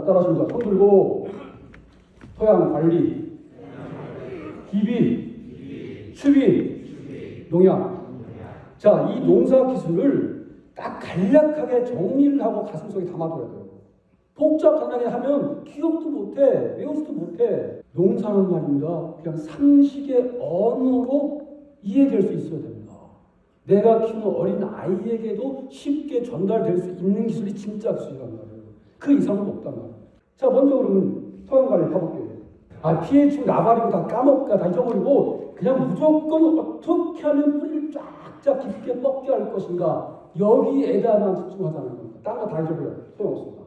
자, 따라하십니다. 손 들고 토양 관리, 기비, 추비, 농약. 자, 이 농사 기술을 딱 간략하게 정리를 하고 가슴속에 담아둬야 돼요. 복잡하게 하면 기억도 못해, 외우지도 못해. 농사는 말입니다. 그냥 상식의 언어로 이해될 수 있어야 됩니다. 내가 키우는 어린 아이에게도 쉽게 전달될 수 있는 기술이 진짜 기술이란 말이에요. 그 이상은 없단 말이에요. 자, 먼저 그러면 토양 관리 가볼게요. 아, pH 나발이고 다 까먹고 다 잊어버리고 그냥 무조건 어떻게 하면 뿌리를 쫙쫙 깊게 뻗게 할 것인가 여기에다만 집중하자는 겁니다. 딴 거 다 잊어버려요. 소용없습니다.